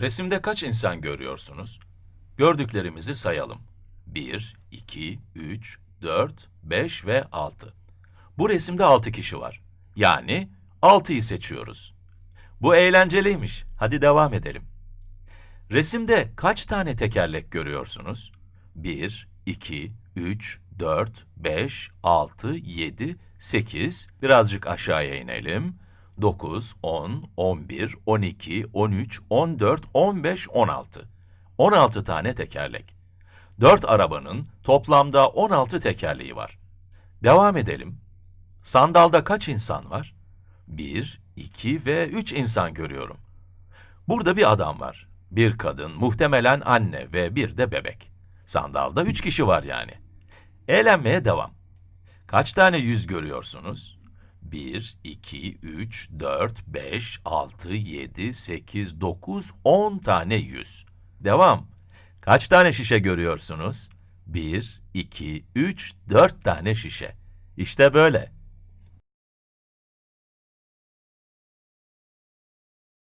Resimde kaç insan görüyorsunuz? Gördüklerimizi sayalım. 1, 2, 3, 4, 5 ve 6. Bu resimde 6 kişi var. Yani 6'yı seçiyoruz. Bu eğlenceliymiş. Hadi devam edelim. Resimde kaç tane tekerlek görüyorsunuz? 1, 2, 3, 4, 5, 6, 7, 8. Birazcık aşağıya inelim. 9, 10, 11, 12, 13, 14, 15, 16. 16 tane tekerlek. 4 arabanın toplamda 16 tekerleği var. Devam edelim. Sandalda kaç insan var? 1, 2 ve 3 insan görüyorum. Burada bir adam var. Bir kadın, muhtemelen anne ve bir de bebek. Sandalda üç kişi var yani. Eğlenmeye devam. Kaç tane yüz görüyorsunuz? 1, 2, 3, 4, 5, 6, 7, 8, 9, 10 tane yüz. Devam. Kaç tane şişe görüyorsunuz? 1, 2, 3, 4 tane şişe. İşte böyle.